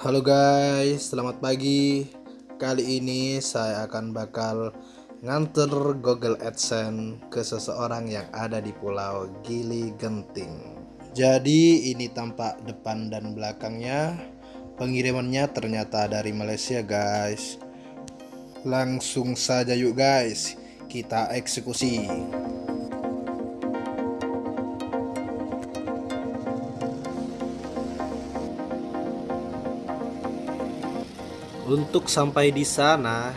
Halo guys, selamat pagi. Kali ini saya akan bakal nganter Google AdSense ke seseorang yang ada di Pulau Gili Genting. Jadi ini tampak depan dan belakangnya. Pengirimannya ternyata dari Malaysia guys. Langsung saja yuk guys, kita eksekusi. Untuk sampai di sana,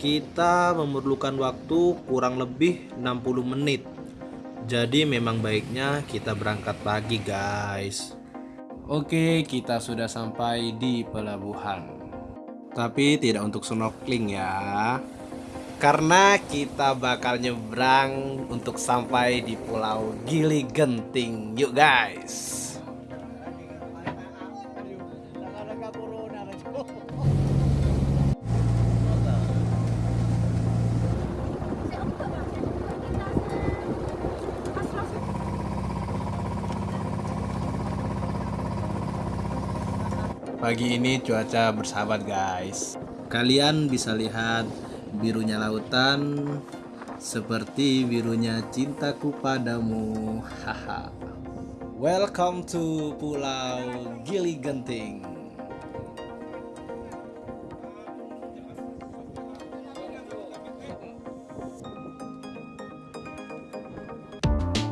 kita memerlukan waktu kurang lebih 60 menit. Jadi memang baiknya kita berangkat pagi, guys. Oke, kita sudah sampai di pelabuhan. Tapi tidak untuk snorkeling ya. Karena kita bakal nyebrang untuk sampai di Pulau Gili Genting. Yuk, guys. Pagi ini cuaca bersahabat guys. Kalian bisa lihat birunya lautan Seperti birunya cintaku padamu. Haha. Welcome to Pulau Gili Genting.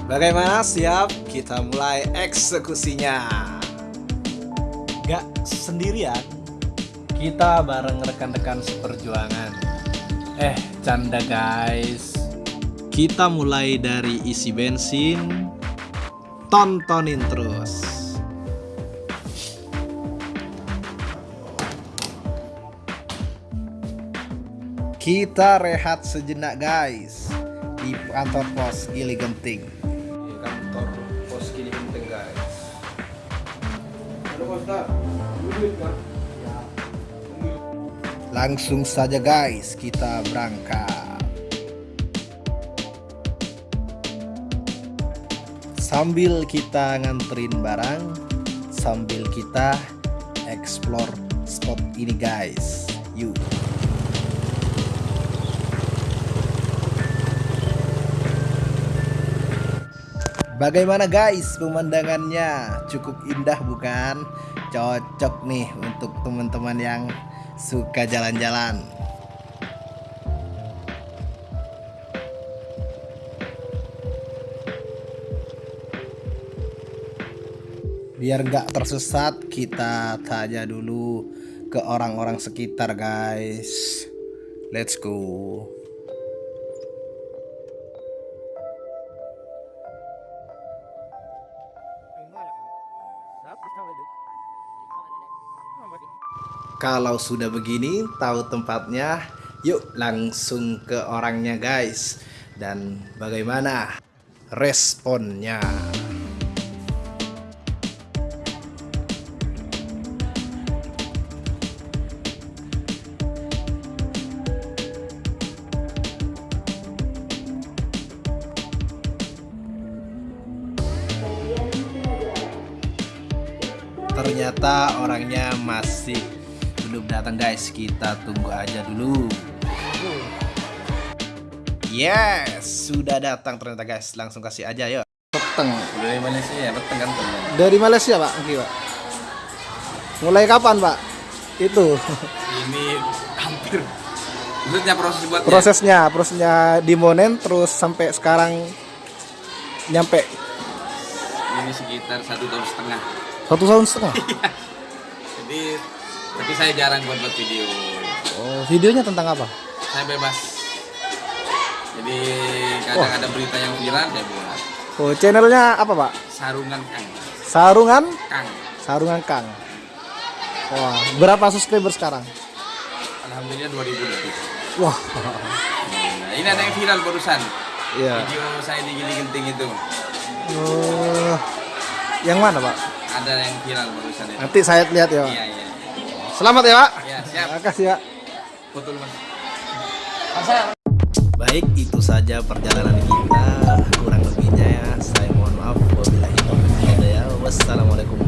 Bagaimana siap? Kita mulai eksekusinya gak sendirian. Kita bareng rekan-rekan seperjuangan. Eh canda guys. Kita mulai dari isi bensin tontonin terus. Kita rehat sejenak guys di kantor pos Gili Genting Langsung saja guys, kita berangkat. Sambil kita nganterin barang, sambil kita explore spot ini guys. Yuk. Bagaimana guys pemandangannya? Cukup indah bukan? Cocok nih untuk teman-teman yang suka jalan-jalan. Biar nggak tersesat, kita tanya dulu ke orang-orang sekitar guys. Let's go. Kalau sudah begini, tahu tempatnya, yuk langsung ke orangnya guys. Dan bagaimana responnya? ternyata orangnya masih belum datang guys. Kita tunggu aja dulu. Yes sudah datang ternyata guys. Langsung kasih aja yuk. Peteng. Dari Malaysia ya peteng kan teman dari Malaysia pak. Oke, pak. Mulai kapan pak? Itu. Ini hampir maksudnya proses buat prosesnya prosesnya dimonen terus sampai sekarang nyampe. Ini sekitar satu tahun setengah. Satu tahun setengah? Iya. jadi tapi saya jarang buat buat video. Oh videonya tentang apa? Saya bebas. Jadi kadang oh. ada berita yang viral saya buat. Oh channelnya apa pak? Sarungan kang. Sarungan? Kang. Sarungan kang. Wah berapa subscriber sekarang? Alhamdulillah 2000 lebih. Wah. Nah, ini ada yang viral barusan. Iya. video saya di Gili Genting itu. Oh. Yang mana pak? Ada yang viral barusan itu. Nanti saya lihat ya iya iya Selamat ya, Pak. Ya, siap. Terima kasih ya. Betul, Mas. Baik, itu saja perjalanan kita. Kurang lebihnya ya, saya mohon maaf. Wabillahi taufiq ya. Wassalamualaikum